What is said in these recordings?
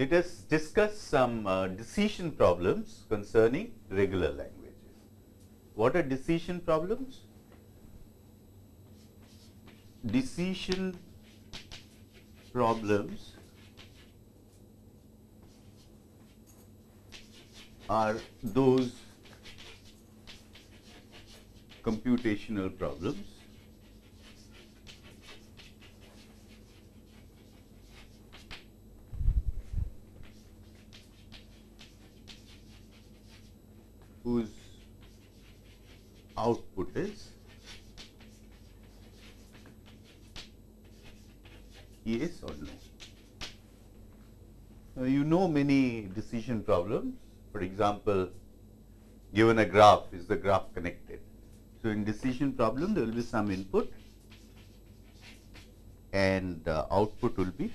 let us discuss some uh, decision problems concerning regular languages. What are decision problems? Decision problems are those computational problems whose output is yes or no. Now, you know many decision problems. For example, given a graph, is the graph connected? So, in decision problem, there will be some input and uh, output will be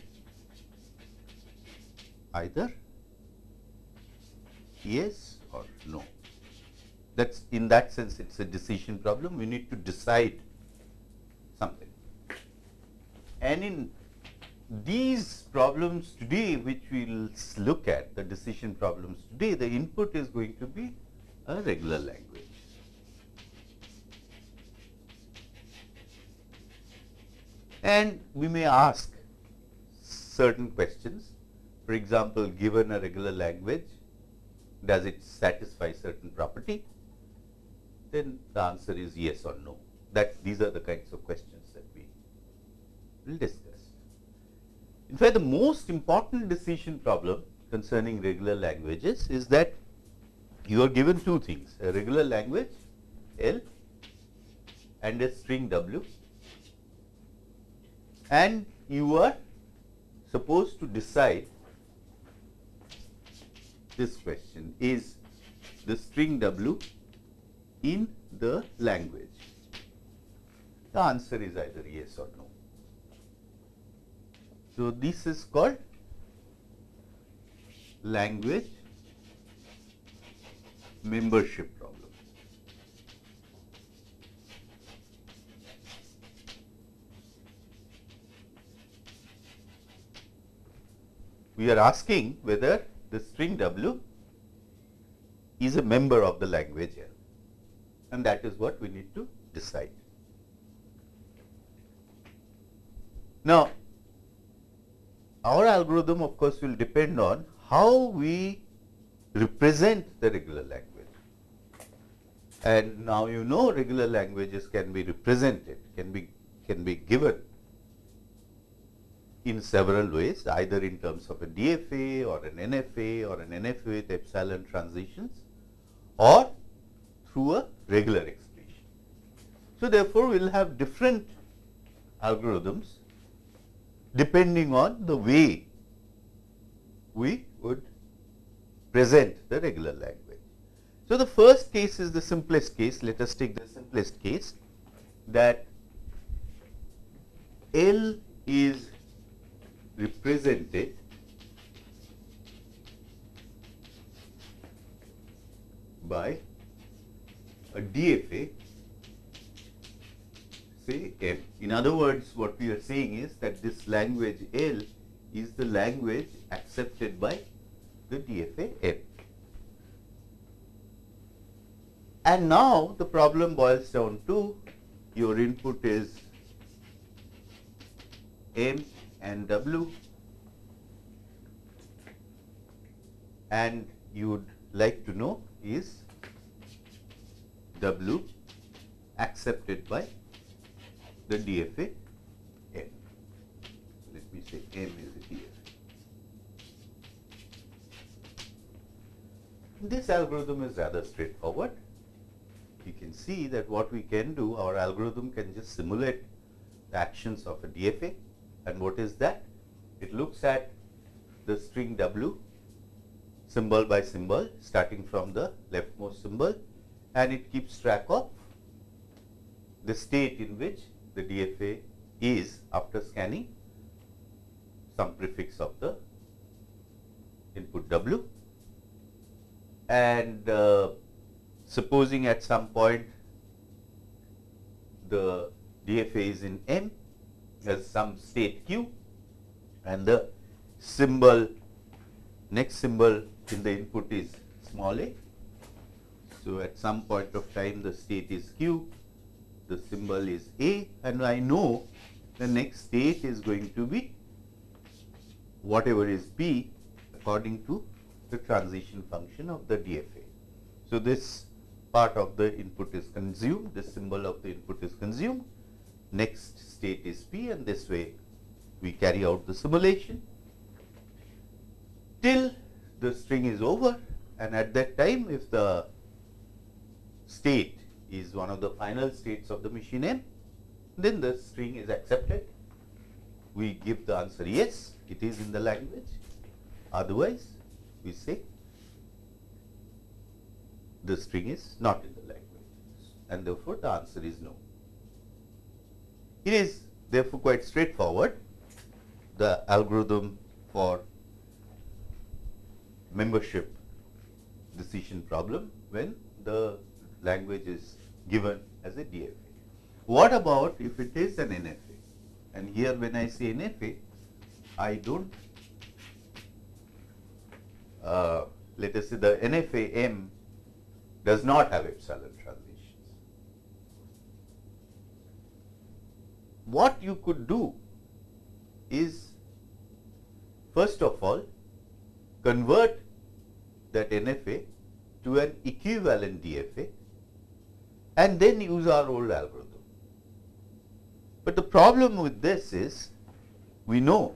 either yes or no. That's in that sense, it's a decision problem. We need to decide something. And in these problems today, which we will look at, the decision problems today, the input is going to be a regular language. And we may ask certain questions. For example, given a regular language, does it satisfy certain property? Then the answer is yes or no. That these are the kinds of questions that we will discuss. In fact, the most important decision problem concerning regular languages is that you are given two things, a regular language L and a string W and you are supposed to decide this question is the string W in the language? The answer is either yes or no. So, this is called language membership problem. We are asking whether the string W is a member of the language L and that is what we need to decide. Now, our algorithm of course will depend on how we represent the regular language. And now you know regular languages can be represented, can be can be given in several ways, either in terms of a DFA or an NFA or an NFA with epsilon transitions or through a regular expression. So, therefore, we will have different algorithms depending on the way we would present the regular language. So, the first case is the simplest case. Let us take the simplest case that L is represented by a DFA say M. In other words, what we are saying is that this language L is the language accepted by the DFA M. And now the problem boils down to your input is M and W and you would like to know is W accepted by the DFA M. Let me say M is a DFA. This algorithm is rather straightforward. You can see that what we can do, our algorithm can just simulate the actions of a DFA and what is that? It looks at the string W symbol by symbol starting from the leftmost symbol and it keeps track of the state in which the DFA is after scanning some prefix of the input W and uh, supposing at some point the DFA is in M has some state q and the symbol next symbol in the input is small a. So, at some point of time the state is q, the symbol is a and I know the next state is going to be whatever is b according to the transition function of the DFA. So, this part of the input is consumed, this symbol of the input is consumed, next state is p and this way we carry out the simulation till the string is over and at that time if the state is one of the final states of the machine n, then the string is accepted. We give the answer yes, it is in the language. Otherwise, we say the string is not in the language and therefore, the answer is no. It is therefore quite straightforward. The algorithm for membership decision problem when the language is given as a DFA. What about if it is an NFA? And here when I say NFA, I don't uh, let us say the NFA M does not have epsilon transitions. What you could do is first of all convert that NFA to an equivalent DFA and then use our old algorithm. But the problem with this is we know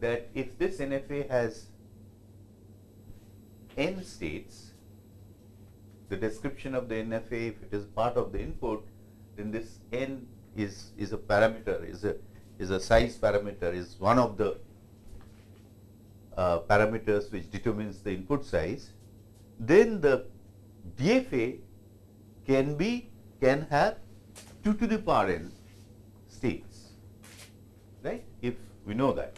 that if this NFA has n states, the description of the NFA, if it is part of the input, then this n is, is a parameter, is a, is a size parameter, is one of the uh, parameters which determines the input size, then the DFA can be, can have 2 to the power n states, right, if we know that,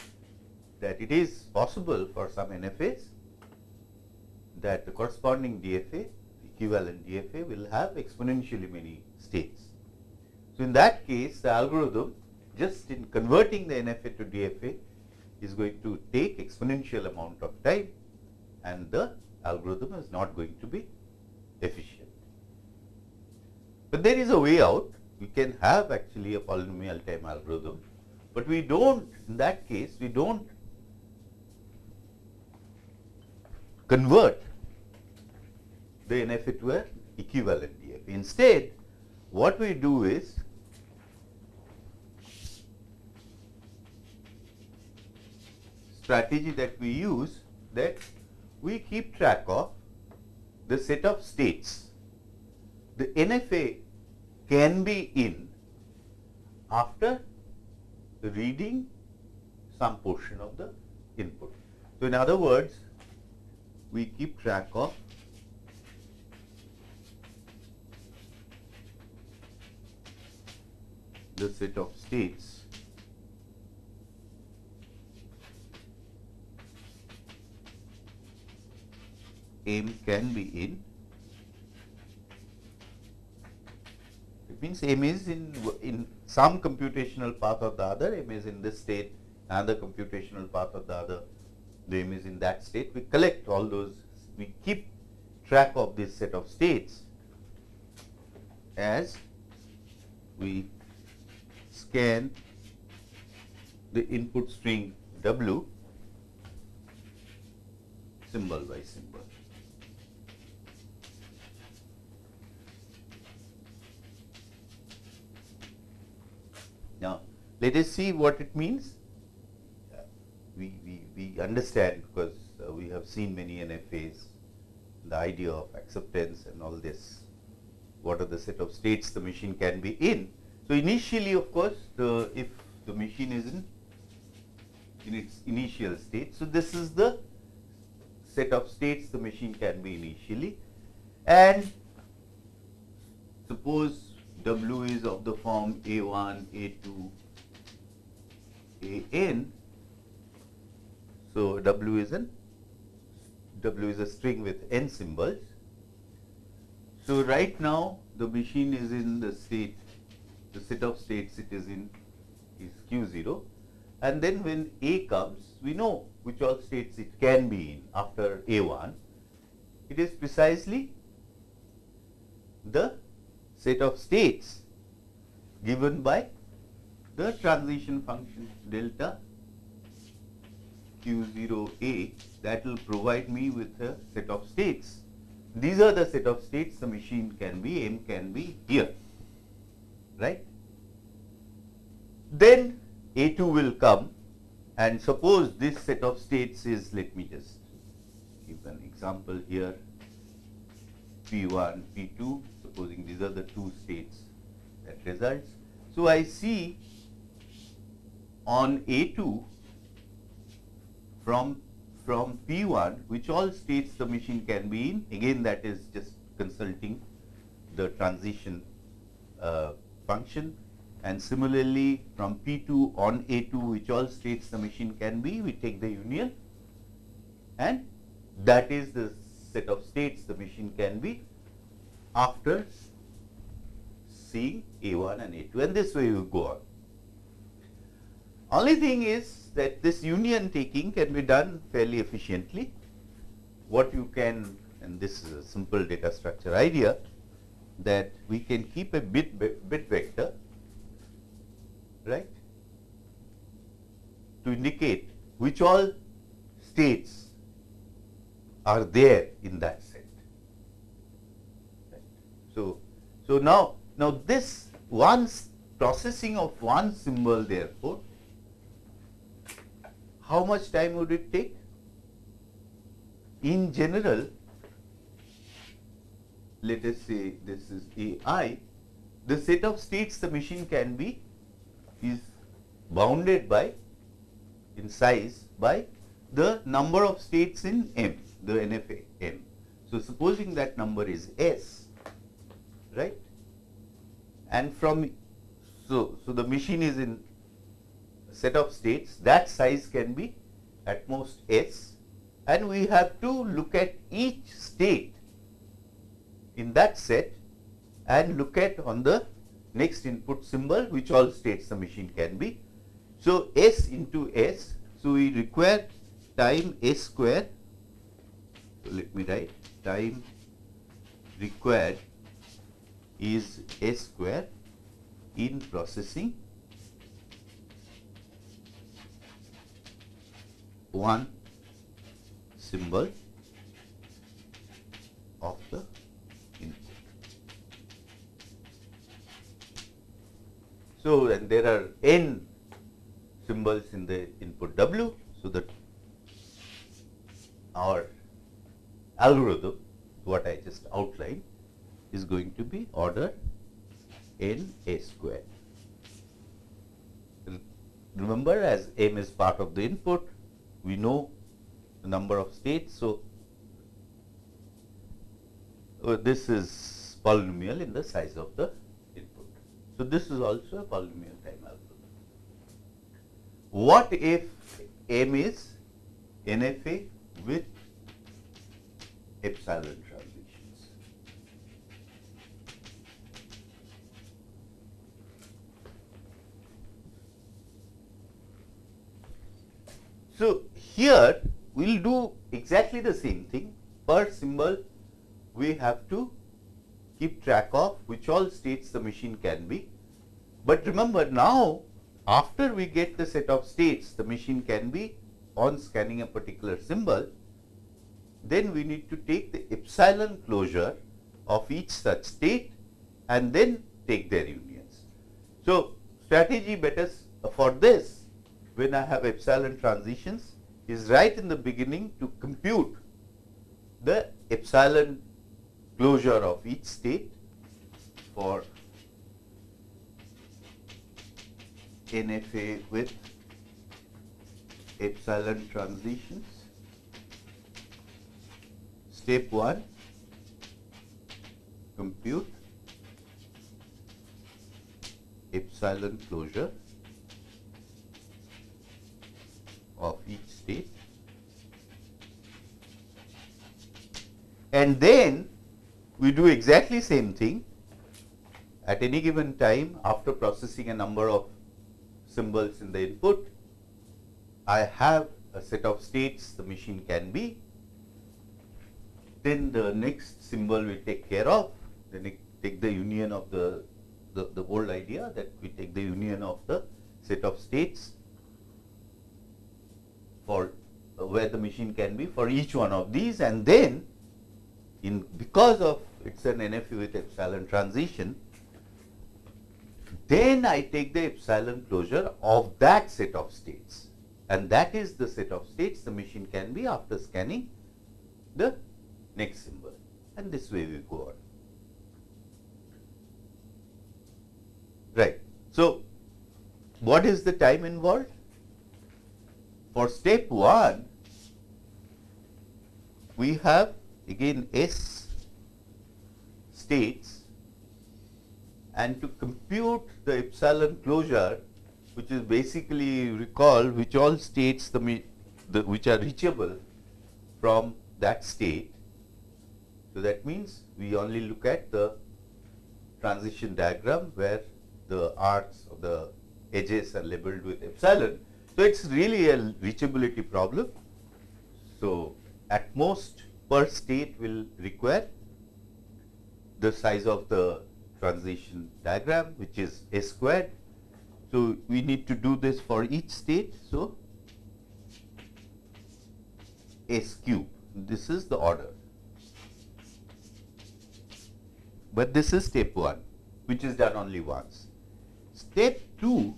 that it is possible for some NFAs that the corresponding DFA, the equivalent DFA will have exponentially many states. So, in that case the algorithm just in converting the NFA to DFA is going to take exponential amount of time and the algorithm is not going to be efficient. But there is a way out, we can have actually a polynomial time algorithm, but we do not in that case we do not convert the NFA to an equivalent DFA. Instead, what we do is strategy that we use that we keep track of the set of states. The NFA can be in after reading some portion of the input. So, in other words, we keep track of the set of states M can be in. Means M is in, in some computational path or the other, M is in this state, another computational path or the other, the M is in that state. We collect all those, we keep track of this set of states as we scan the input string W symbol by symbol. Now, let us see what it means. We, we, we understand because uh, we have seen many NFAs, the idea of acceptance and all this, what are the set of states the machine can be in. So, initially of course, the, if the machine is in, in its initial state. So, this is the set of states the machine can be initially and suppose W is of the form A1, A2, AN. So, W is an W is a string with n symbols. So, right now the machine is in the state, the set of states it is in is Q0 and then when A comes, we know which all states it can be in after A1. It is precisely the set of states given by the transition function delta q0a that will provide me with a set of states. These are the set of states the machine can be, M can be here, right. Then A2 will come and suppose this set of states is, let me just give an example here, P1, P2, supposing these are the two states that results. So, I see on A2 from from P1 which all states the machine can be in. Again that is just consulting the transition uh, function. And similarly from P2 on A2 which all states the machine can be we take the union. And that is the set of states the machine can be after seeing A1 and A2 and this way you go on. Only thing is that this union taking can be done fairly efficiently. What you can, and this is a simple data structure idea, that we can keep a bit, bit vector, right, to indicate which all states are there in that set. Right. So, so now, now this one processing of one symbol therefore how much time would it take? In general, let us say this is AI, the set of states the machine can be is bounded by in size by the number of states in M, the NFA M. So, supposing that number is S, right, and from, so, so the machine is in set of states that size can be at most s and we have to look at each state in that set and look at on the next input symbol which all states the machine can be. So, s into s. So, we require time s square. So, let me write time required is s square in processing one symbol of the input. So, and there are n symbols in the input W. So, that our algorithm what I just outlined is going to be order n a square. Remember as m is part of the input we know the number of states. So, uh, this is polynomial in the size of the input. So, this is also a polynomial time algorithm. What if M is NFA with epsilon transitions? So, here we will do exactly the same thing per symbol we have to keep track of which all states the machine can be. But remember now after we get the set of states the machine can be on scanning a particular symbol then we need to take the epsilon closure of each such state and then take their unions. So, strategy better for this when I have epsilon transitions is right in the beginning to compute the epsilon closure of each state for NFA with epsilon transitions. Step 1 compute epsilon closure of each state. And then we do exactly same thing. At any given time after processing a number of symbols in the input, I have a set of states the machine can be, then the next symbol we take care of, then take the union of the, the, the old idea that we take the union of the set of states for uh, where the machine can be for each one of these and then in because of it's an NFA with epsilon transition, then I take the epsilon closure of that set of states and that is the set of states the machine can be after scanning the next symbol and this way we go on. Right. So, what is the time involved? For step 1, we have again S states and to compute the epsilon closure which is basically recall which all states the, the which are reachable from that state. So, that means we only look at the transition diagram where the arcs of the edges are labeled with epsilon. So, it is really a reachability problem. So, at most per state will require the size of the transition diagram which is S squared. So, we need to do this for each state. So, S cube this is the order, but this is step 1 which is done only once. Step 2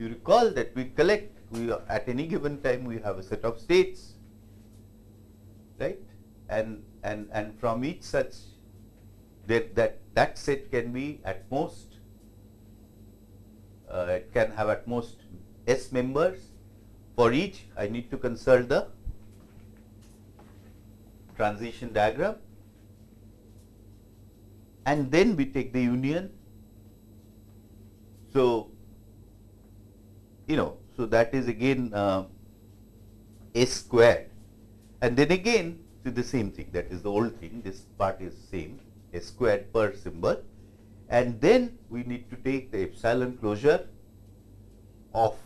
you recall that we collect we at any given time we have a set of states right? And and and from each such that that that set can be at most uh, it can have at most s members. For each I need to consult the transition diagram. And then we take the union. So you know so that is again uh, s squared. And then again to the same thing that is the old thing this part is same s squared per symbol. And then we need to take the epsilon closure of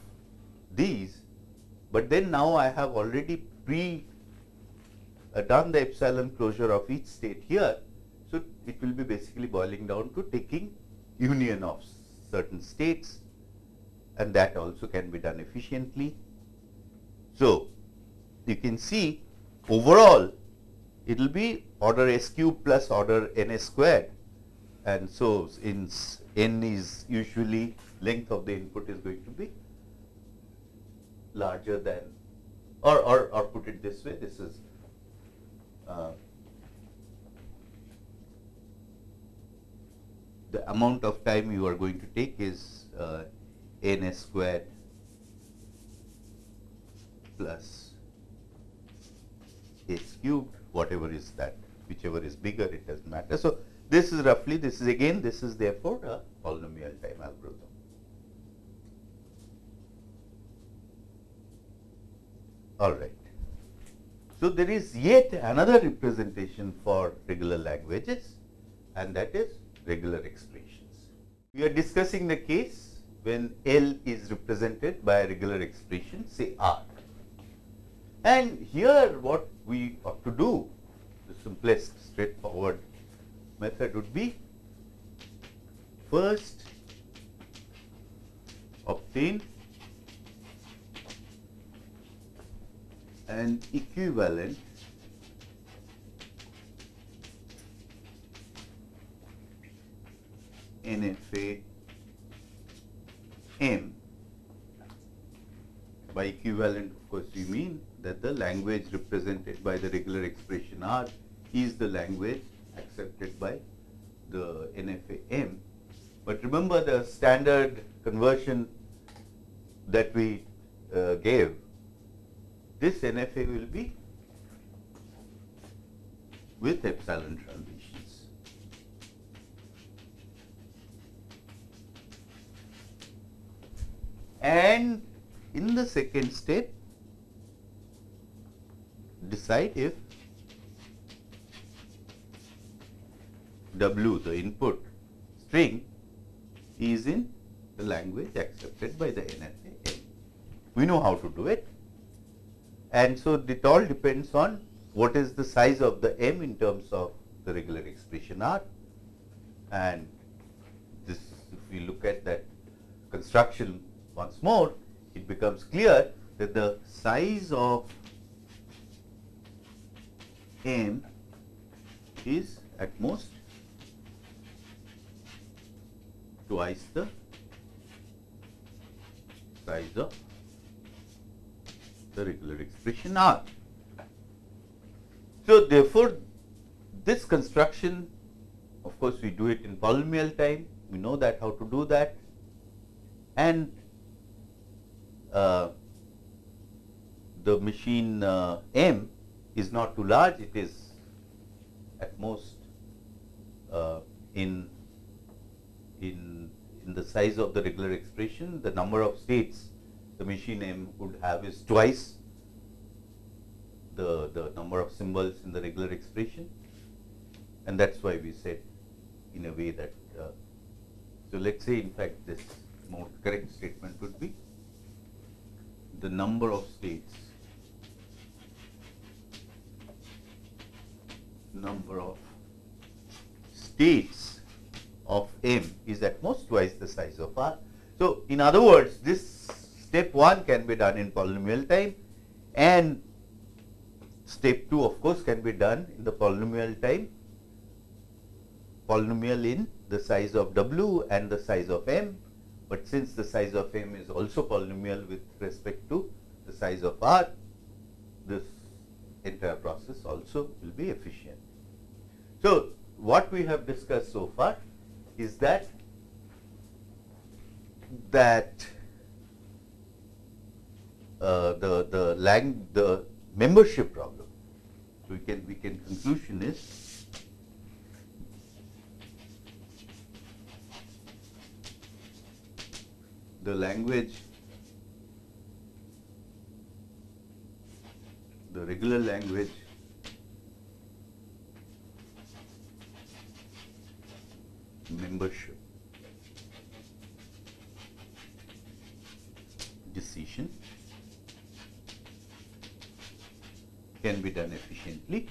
these. But then now I have already pre uh, done the epsilon closure of each state here. So it will be basically boiling down to taking union of certain states and that also can be done efficiently. So, you can see overall it will be order s cube plus order n squared and so in n is usually length of the input is going to be larger than or, or, or put it this way this is uh, the amount of time you are going to take is uh, n s squared plus h cubed, whatever is that, whichever is bigger, it does not matter. So, this is roughly, this is again, this is therefore a polynomial time algorithm. All right. So, there is yet another representation for regular languages and that is regular expressions. We are discussing the case when L is represented by a regular expression say R. And here what we ought to do, the simplest straightforward method would be first obtain an equivalent NFA M. By equivalent, of course, we mean that the language represented by the regular expression R is the language accepted by the NFA-M. But remember the standard conversion that we uh, gave, this NFA will be with epsilon transitions. And in the second step, decide if W the input string is in the language accepted by the NFA. We know how to do it. And so it all depends on what is the size of the m in terms of the regular expression r. And this, if we look at that construction once more, it becomes clear that the size of m is at most twice the size of the regular expression R. So, therefore, this construction of course, we do it in polynomial time, we know that how to do that and the machine uh, M is not too large, it is at most uh, in, in, in the size of the regular expression, the number of states the machine M would have is twice the, the number of symbols in the regular expression and that is why we said in a way that, uh, so let us say in fact this more correct statement would be the number of states. Number of states of M is at most twice the size of R. So, in other words this step 1 can be done in polynomial time and step 2 of course can be done in the polynomial time. Polynomial in the size of W and the size of M, but since the size of M is also polynomial with respect to the size of R, this entire process also will be efficient. So, what we have discussed so far is that that uh, the the lang the membership problem. So we can we can conclusion is the language the regular language membership decision can be done efficiently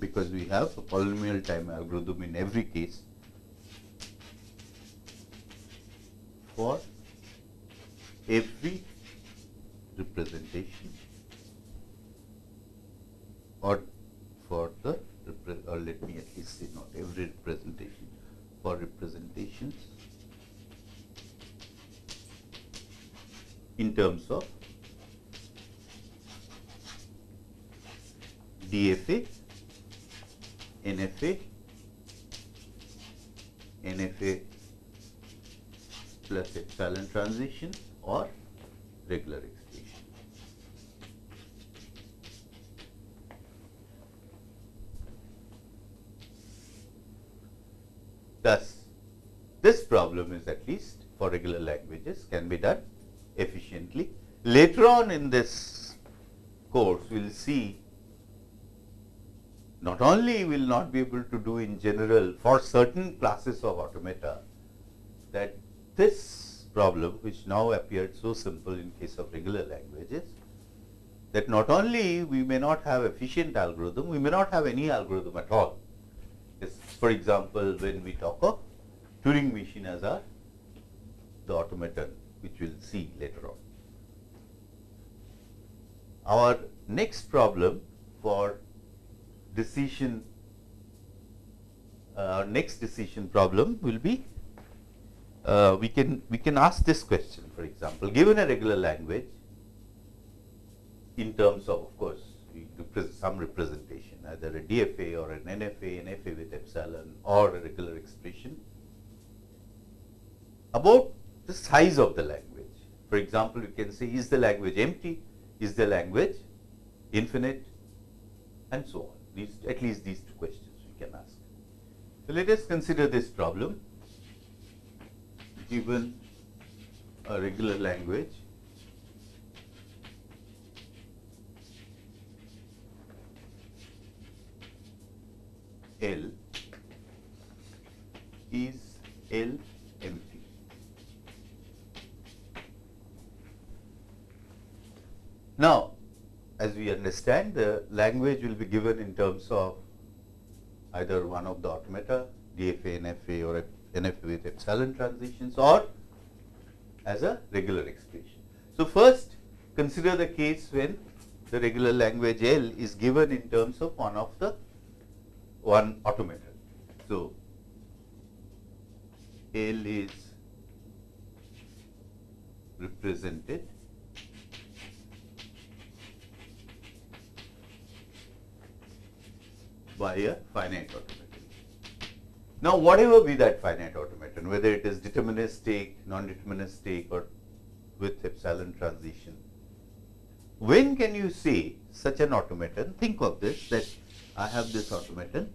because we have a polynomial time algorithm in every case for every representation or for the or let me at least say not every representation for representations in terms of DFA, NFA, NFA plus epsilon transition or regular expression. Thus, this problem is at least for languages can be done efficiently. Later on in this course, we will see not only we will not be able to do in general for certain classes of automata that this problem which now appeared so simple in case of regular languages that not only we may not have efficient algorithm, we may not have any algorithm at all. Yes, for example, when we talk of Turing machine as a the automaton which we will see later on. Our next problem for decision, uh, next decision problem will be uh, we can we can ask this question for example given a regular language in terms of of course some representation either a DFA or an NFA, NFA with epsilon or a regular expression about the size of the language. For example, you can say is the language empty, is the language infinite and so on. These, at least these two questions we can ask. So, let us consider this problem given a regular language L is L empty. Now, as we understand, the language will be given in terms of either one of the automata, DFA, NFA or NFA with epsilon transitions or as a regular expression. So, first consider the case when the regular language L is given in terms of one of the one automata. So, L is represented by a finite automaton. Now, whatever be that finite automaton, whether it is deterministic, non-deterministic or with epsilon transition, when can you say such an automaton? Think of this that I have this automaton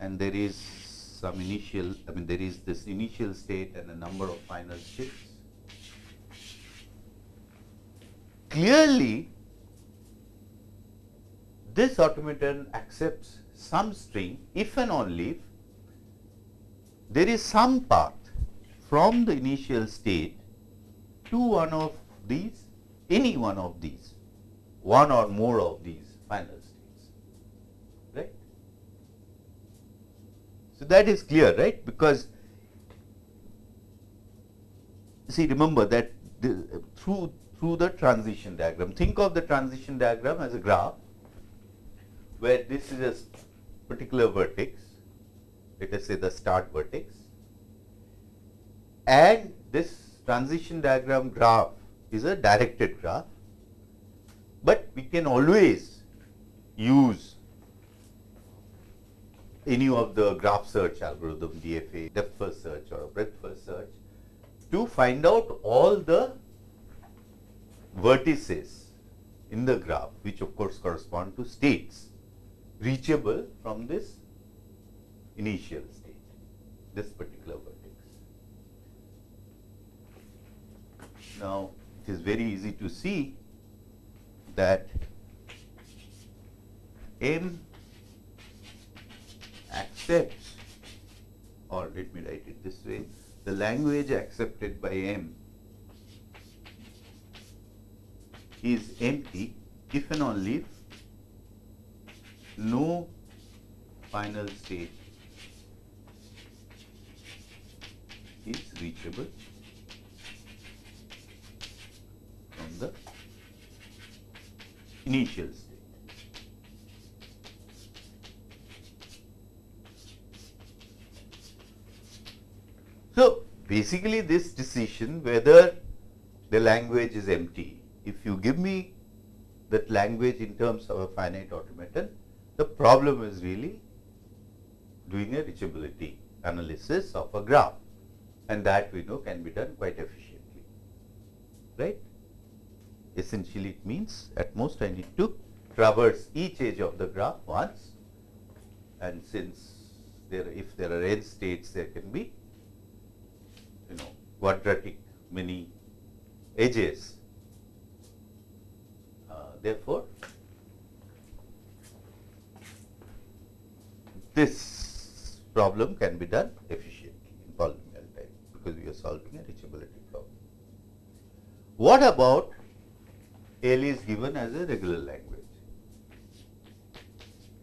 and there is some initial, I mean there is this initial state and a number of final states. Clearly, this automaton accepts some string if and only if there is some path from the initial state to one of these, any one of these, one or more of these final states, right. So, that is clear, right, because see remember that the, through through the transition diagram, think of the transition diagram as a graph where this is a particular vertex, let us say the start vertex, and this transition diagram graph is a directed graph, but we can always use any of the graph search algorithm DFS, depth first search or breadth first search to find out all the vertices in the graph which of course correspond to states reachable from this initial state, this particular vertex. Now, it is very easy to see that M accepts or let me write it this way, the language accepted by M is empty if and only if no final state is reachable from the initial state. So, basically this decision whether the language is empty, if you give me that language in terms of a finite automaton, the problem is really doing a reachability analysis of a graph and that we know can be done quite efficiently, right. Essentially it means at most I need to traverse each edge of the graph once and since there if there are n states there can be you know quadratic many edges. Uh, therefore, this problem can be done efficiently in polynomial time because we are solving a reachability problem. What about L is given as a regular language,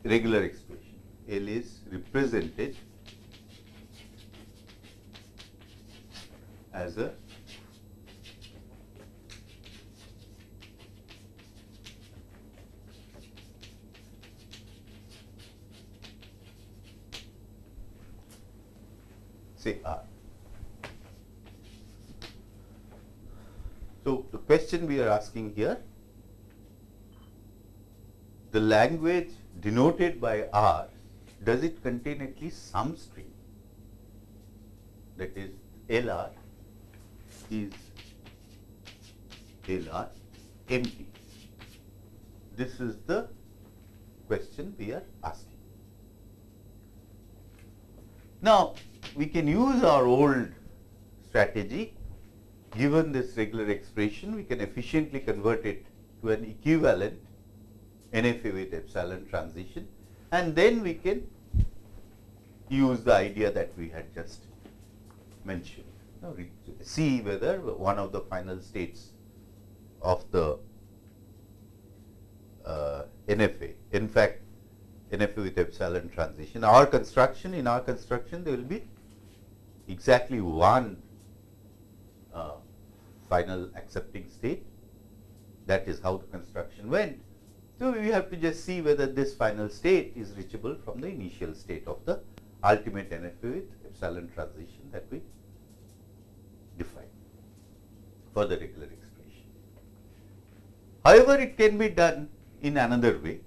regular expression. L is represented as a say R. So, the question we are asking here, the language denoted by R, does it contain at least some string that is LR is LR empty. This is the question we are asking. Now, we can use our old strategy given this regular expression we can efficiently convert it to an equivalent NFA with epsilon transition and then we can use the idea that we had just mentioned. Now, see whether one of the final states of the uh, NFA. In fact, NFA with epsilon transition. Our construction, in our construction, there will be exactly one uh, final accepting state. That is how the construction went. So, we have to just see whether this final state is reachable from the initial state of the ultimate NFA with epsilon transition that we define for the regular expression. However, it can be done in another way.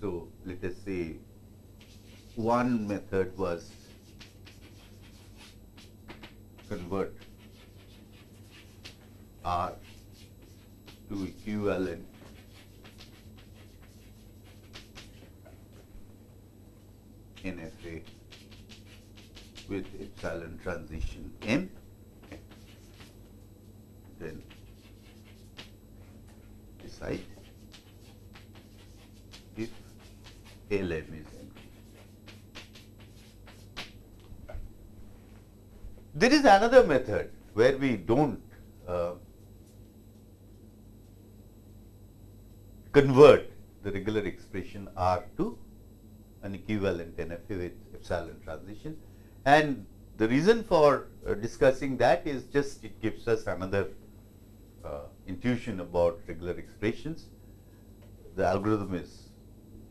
So, let us say one method was convert R to equivalent NFA with epsilon transition M then decide if LM is empty. There is another method where we don't uh, convert the regular expression R to an equivalent NFA with epsilon transition. And the reason for uh, discussing that is just it gives us another uh, intuition about regular expressions. The algorithm is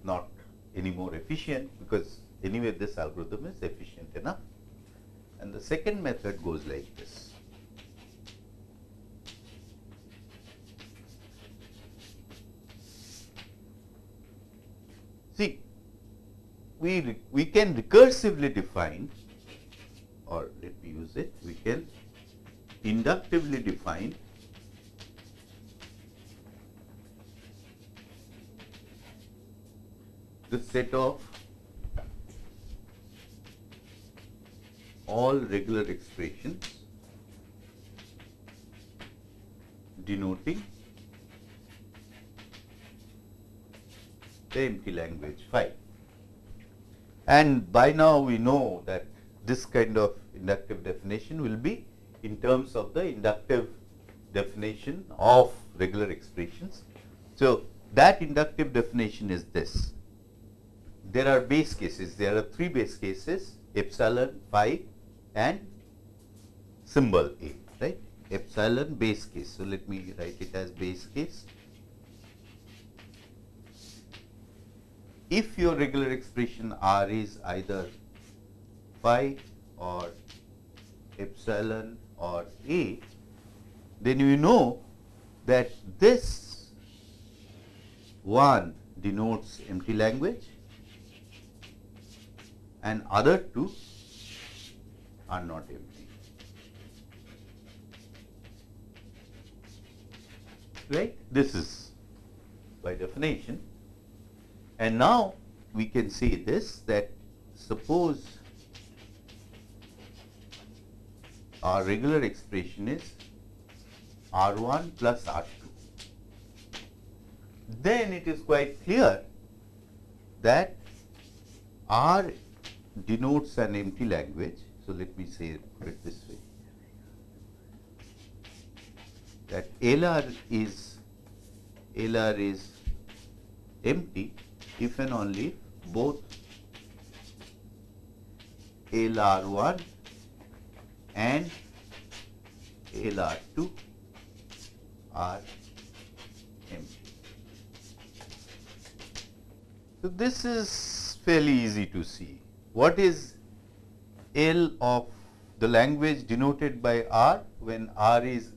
not any more efficient because anyway this algorithm is efficient enough. And the second method goes like this. See, we, we can recursively define or let me use it, we can inductively define the set of all regular expressions denoting the empty language phi. And by now we know that this kind of inductive definition will be in terms of the inductive definition of regular expressions. So, that inductive definition is this. There are base cases, there are three base cases epsilon, phi and symbol A, right? Epsilon base case. So, let me write it as base case. If your regular expression R is either phi or epsilon or A, then you know that this one denotes empty language and other two are not empty. Right? This is by definition. And now we can say this that suppose our regular expression is R1 plus R2. Then it is quite clear that R denotes an empty language. So, let me say it this way that LR is LR is empty if and only both LR1 and LR2 are empty. So, this is fairly easy to see. What is L of the language denoted by R when R is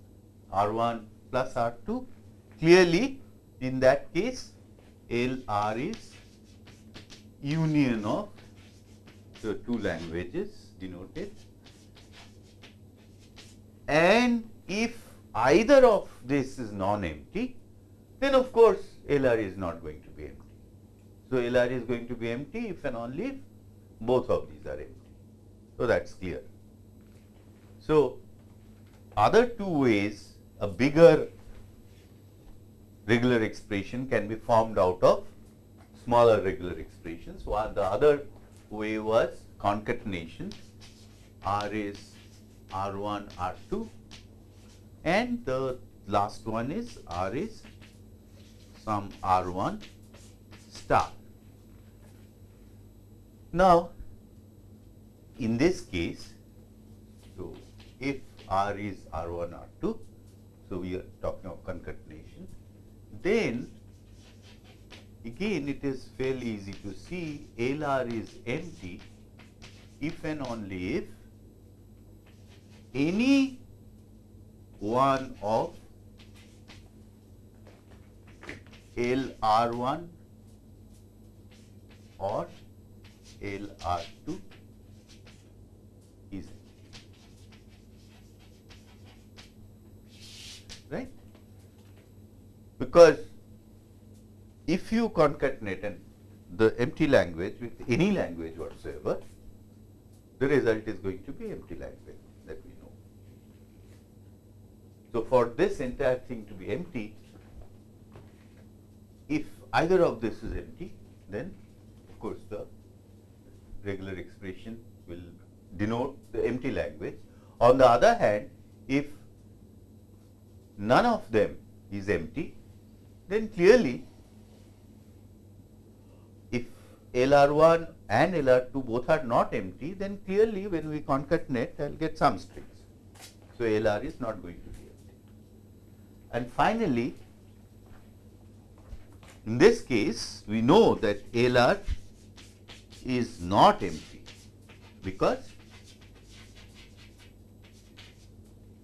R1 plus R2? Clearly, in that case, L R is union of the two languages denoted and if either of this is non-empty, then of course LR is not going to be empty. So, LR is going to be empty if and only if both of these are empty. So, that is clear. So, other two ways a bigger regular expression can be formed out of smaller regular expressions. One, the other way was concatenation. R is R1, R2 and the last one is R is some R1 star. Now, in this case, so if R is R1, R2, so we are talking of concatenation, then again it is fairly easy to see LR is empty if and only if any one of LR1 or LR2 is right because if you concatenate and the empty language with any language whatsoever the result is going to be empty language that we know. So, for this entire thing to be empty, if either of this is empty, then of course the regular expression will denote the empty language. On the other hand, if none of them is empty, then clearly if LR1 and LR2 both are not empty, then clearly when we concatenate, I will get some strings. So, LR is not going to be empty. And finally, in this case, we know that LR is not empty because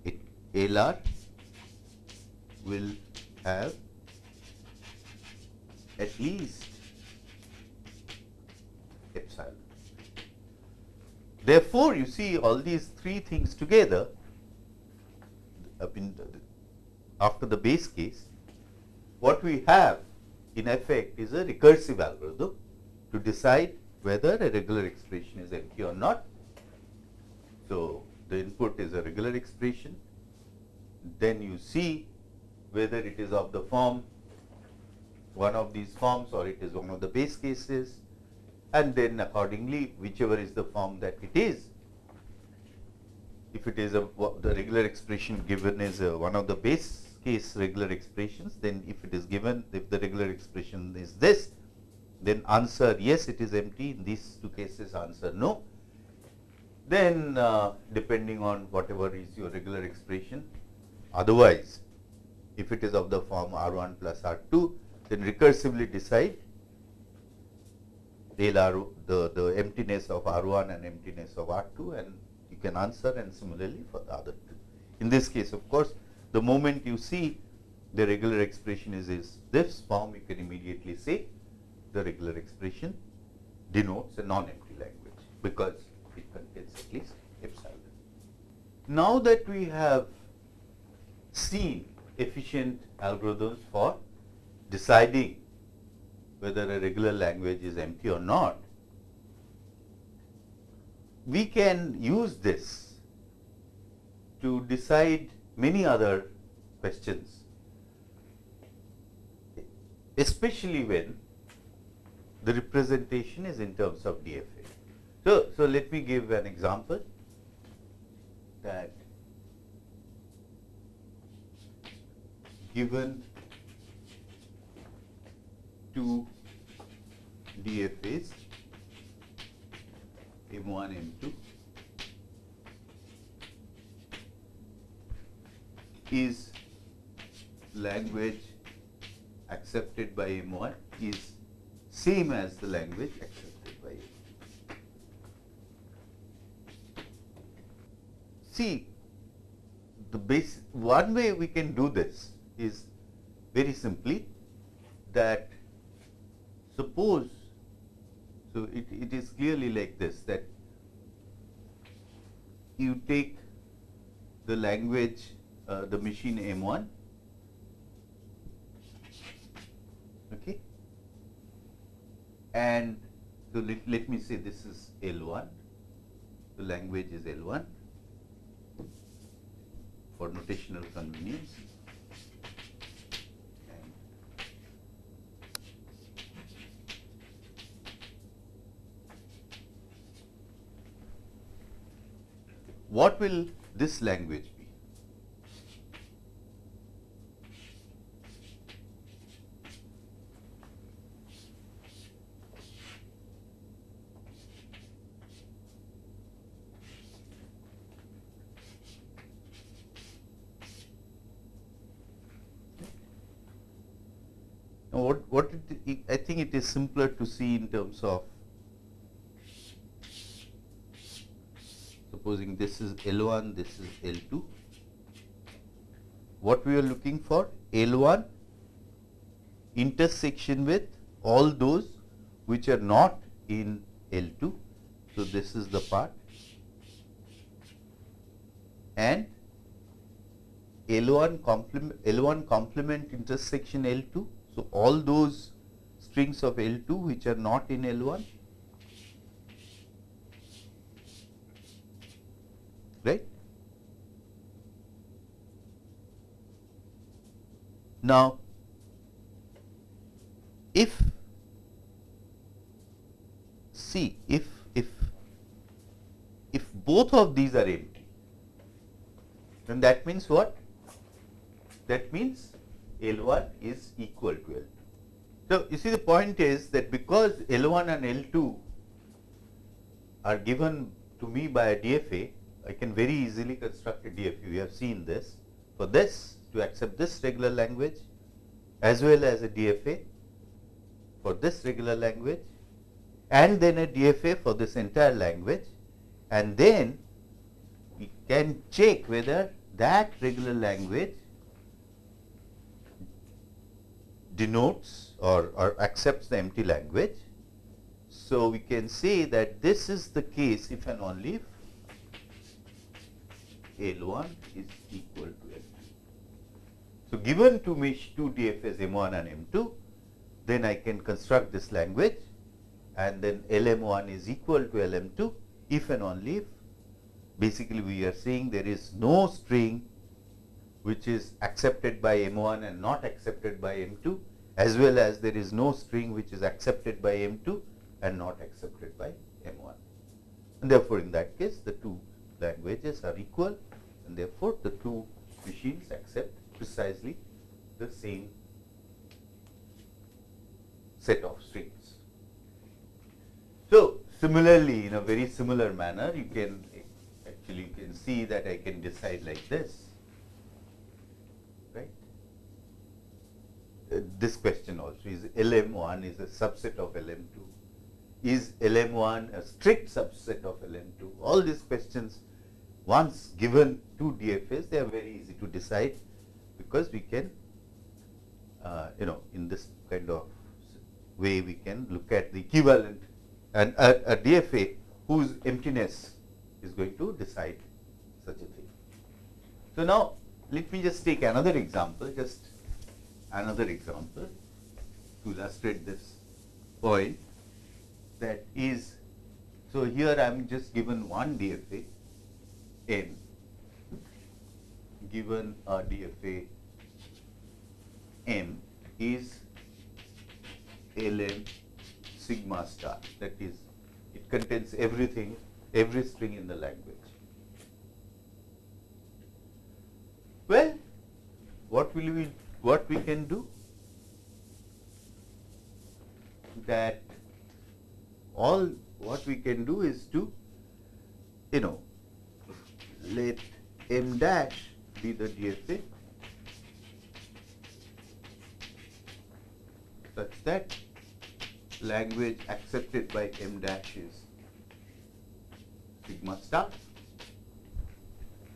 it LR will have at least epsilon. Therefore, you see all these three things together after the base case, what we have in effect is a recursive algorithm to decide whether a regular expression is empty or not. So, the input is a regular expression, then you see whether it is of the form one of these forms or it is one of the base cases and then accordingly whichever is the form that it is. If it is a the regular expression given is a, one of the base case regular expressions, then if it is given if the regular expression is this, then answer yes it is empty in these two cases answer no. Then uh, depending on whatever is your regular expression otherwise if it is of the form R1 plus R2 then recursively decide the, the emptiness of R1 and emptiness of R2 and you can answer and similarly for the other two. In this case of course, the moment you see the regular expression is, is this form, you can immediately say the regular expression denotes a non-empty language because it contains at least epsilon. Now that we have seen efficient algorithms for deciding whether a regular language is empty or not, we can use this to decide many other questions, especially when the representation is in terms of DFA. So, so let me give an example that given two DFAs M1, M2 is language accepted by M1 is same as the language accepted by M2. See, the base one way we can do this is very simply that suppose, so it, it is clearly like this that you take the language, uh, the machine M1, okay, and so let, let me say this is L1, the language is L1 for notational convenience. what will this language be? Now, what, what it, I think it is simpler to see in terms of supposing this is L1, this is L2. What we are looking for? L1 intersection with all those which are not in L2. So, this is the part and L1 complement L1 complement intersection L2. So, all those strings of L2 which are not in L1 right. Now, if see if if if both of these are empty then that means what that means L1 is equal to L2. So, you see the point is that because L1 and L2 are given to me by a DFA, I can very easily construct a DFA. We have seen this. For this to accept this regular language as well as a DFA for this regular language and then a DFA for this entire language and then we can check whether that regular language denotes or, or accepts the empty language. So, we can say that this is the case if and only if L1 is equal to L2. So, given to me two DFAs M1 and M2, then I can construct this language and then LM1 is equal to LM2 if and only if basically we are saying there is no string which is accepted by M1 and not accepted by M2 as well as there is no string which is accepted by M2 and not accepted by M1. And therefore, in that case the two languages are equal and therefore, the two machines accept precisely the same set of strings. So, similarly in a very similar manner you can actually you can see that I can decide like this right. Uh, this question also is LM1 is a subset of LM2 is LM1 a strict subset of LM2 all these questions once given two DFS they are very easy to decide because we can uh, you know in this kind of way we can look at the equivalent and a, a DFA whose emptiness is going to decide such a thing. So, now let me just take another example, just another example to illustrate this point that is, so here I am just given one DFA n given a DFA m is lm sigma star that is it contains everything every string in the language. Well, what will we what we can do that all what we can do is to you know let m dash be the DFA such that language accepted by m dash is sigma star.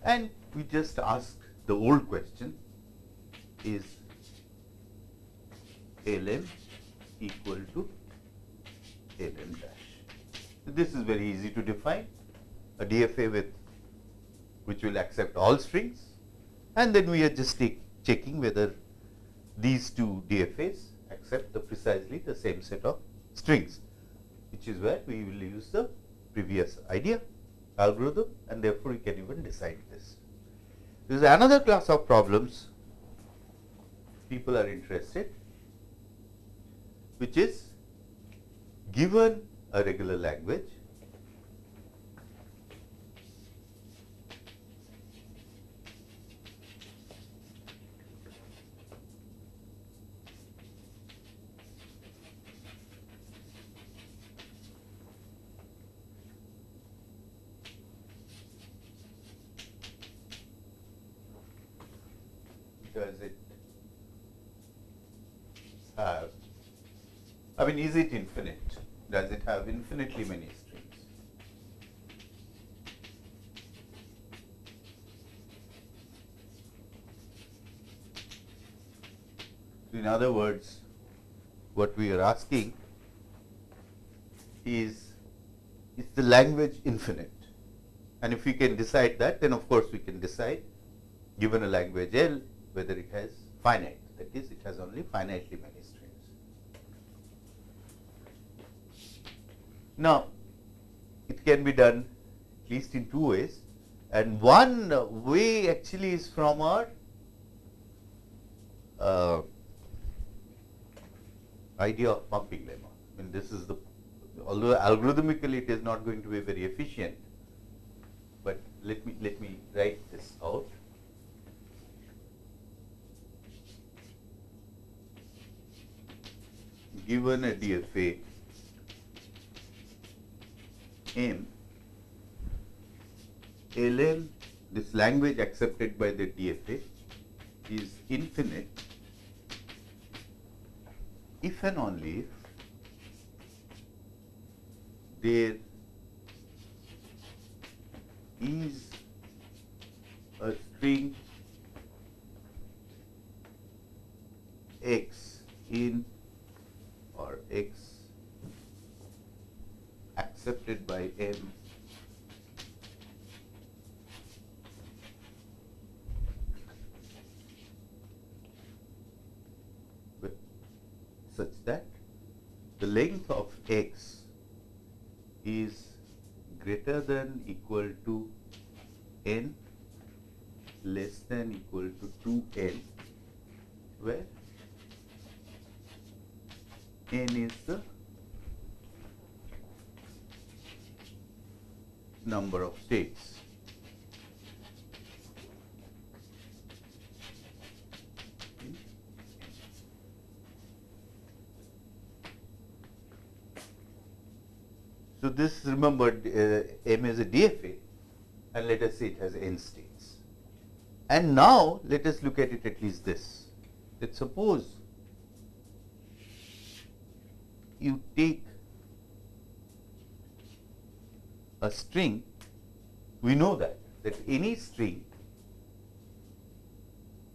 And we just ask the old question is lm equal to lm dash. This is very easy to define. A DFA with which will accept all strings and then we are just take, checking whether these two DFAs accept the precisely the same set of strings which is where we will use the previous idea algorithm and therefore we can even decide this. There is another class of problems people are interested which is given a regular language does it have, I mean, is it infinite? Does it have infinitely many strings? In other words, what we are asking is, is the language infinite? And if we can decide that, then of course we can decide, given a language L, whether it has finite, that is, it has only finitely many strings. Now, it can be done at least in two ways, and one way actually is from our uh, idea of pumping lemma. I mean, this is the, although algorithmically it is not going to be very efficient, but let me, let me write this out. Given a DFA M, this language accepted by the DFA is infinite. If and only if there is a string x in or x accepted by m such that the length of x is greater than equal to n less than equal to 2n where n is the number of states. So, this remember uh, M is a DFA and let us say it has n states. And now, let us look at it at least this. Let suppose you take a string, we know that, that any string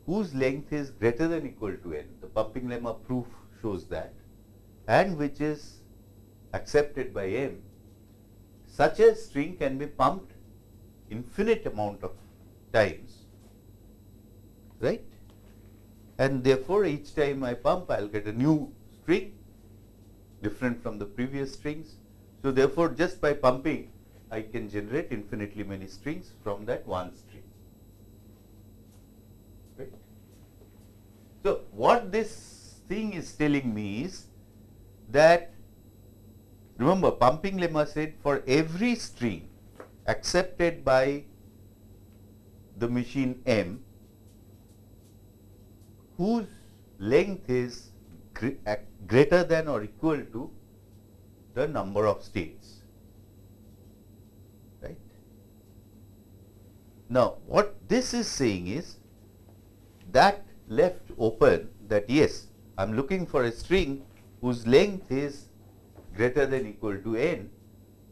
whose length is greater than equal to n, the pumping lemma proof shows that, and which is accepted by m such a string can be pumped infinite amount of times, right? And therefore, each time I pump, I will get a new string different from the previous strings. So, therefore, just by pumping, I can generate infinitely many strings from that one string. Right? So, what this thing is telling me is that Remember, pumping lemma said for every string accepted by the machine M whose length is greater than or equal to the number of states. Right? Now, what this is saying is that left open that yes, I am looking for a string whose length is greater than equal to n,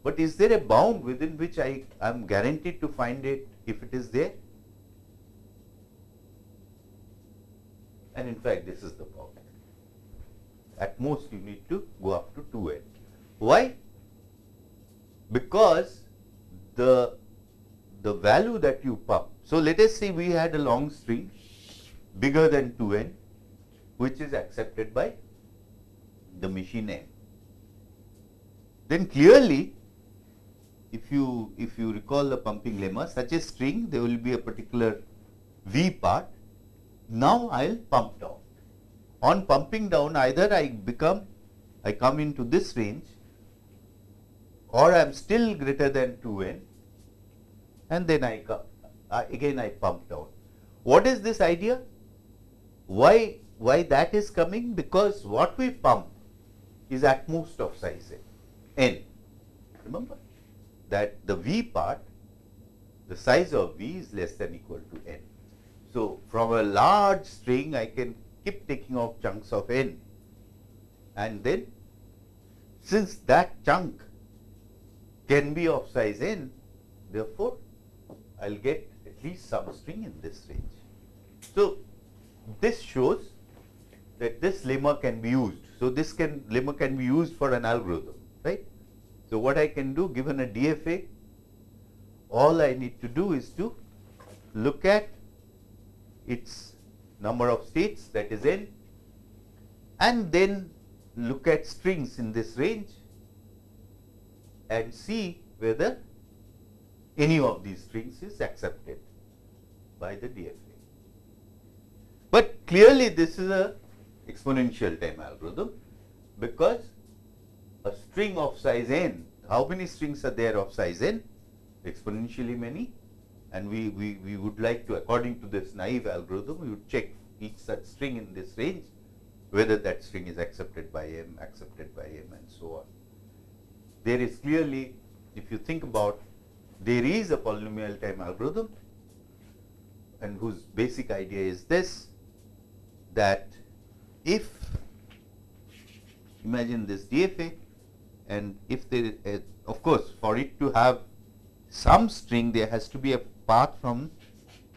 but is there a bound within which I am guaranteed to find it if it is there? And in fact, this is the bound. At most, you need to go up to 2n. Why? Because the, the value that you pump. So, let us say we had a long string bigger than 2n, which is accepted by the machine n then clearly if you if you recall the pumping lemma such a string there will be a particular V part. Now I will pump down. On pumping down either I become I come into this range or I am still greater than 2n and then I uh, again I pump down. What is this idea? Why why that is coming? Because what we pump is at most of size n n. Remember that the V part, the size of V is less than equal to n. So, from a large string I can keep taking off chunks of n and then since that chunk can be of size n, therefore, I will get at least some string in this range. So, this shows that this lemma can be used. So, this can lemma can be used for an algorithm, right. So, what I can do given a DFA, all I need to do is to look at its number of states that is n and then look at strings in this range and see whether any of these strings is accepted by the DFA. But clearly this is a exponential time algorithm because a string of size n, how many strings are there of size n? Exponentially many and we, we, we would like to according to this naive algorithm we would check each such string in this range whether that string is accepted by m, accepted by m and so on. There is clearly if you think about there is a polynomial time algorithm and whose basic idea is this that if imagine this DFA and if there is a, of course for it to have some string there has to be a path from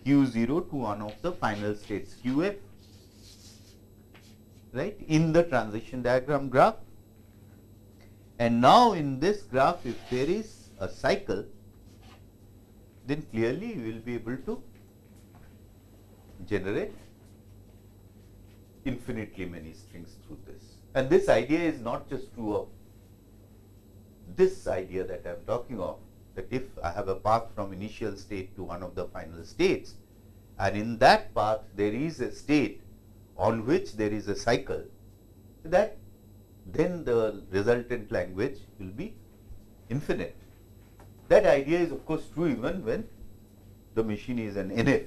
q0 to one of the final states qf right in the transition diagram graph. And now in this graph if there is a cycle then clearly you will be able to generate infinitely many strings through this. And this idea is not just true of this idea that I am talking of, that if I have a path from initial state to one of the final states, and in that path there is a state on which there is a cycle, that then the resultant language will be infinite. That idea is of course true even when the machine is an NFA.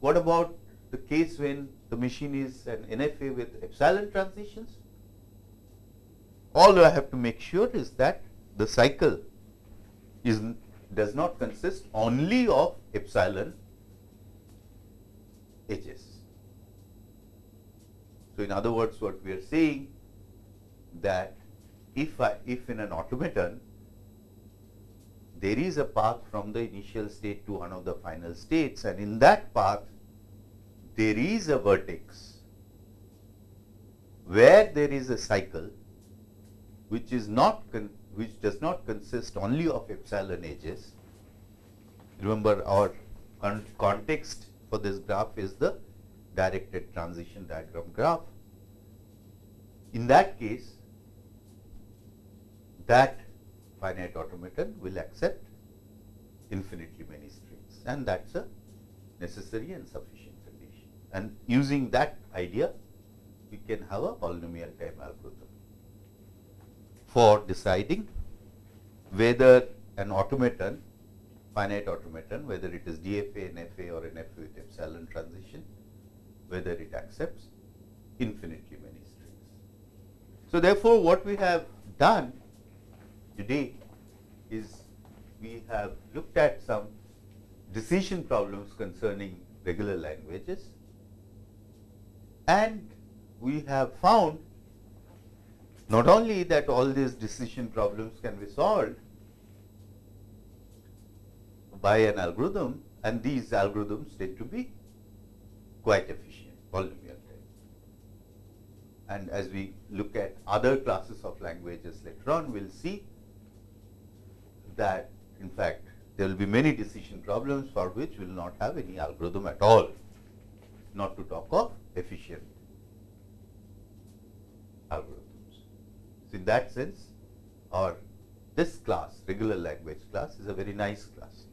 What about the case when the machine is an NFA with epsilon transitions? All I have to make sure is that the cycle is does not consist only of epsilon edges. So, in other words what we are saying that if I if in an automaton there is a path from the initial state to one of the final states and in that path there is a vertex where there is a cycle which is not which does not consist only of epsilon edges. Remember our con context for this graph is the directed transition diagram graph. In that case, that finite automaton will accept infinitely many strings and that is a necessary and sufficient condition. And using that idea, we can have a polynomial time algorithm for deciding whether an automaton, finite automaton, whether it is DFA, NFA or NFA with epsilon transition, whether it accepts infinitely many strings. So, therefore, what we have done today is we have looked at some decision problems concerning regular languages and we have found not only that all these decision problems can be solved by an algorithm and these algorithms tend to be quite efficient polynomial type. And as we look at other classes of languages later on, we will see that in fact there will be many decision problems for which we will not have any algorithm at all, not to talk of efficient algorithms. So, in that sense our this class regular language class is a very nice class.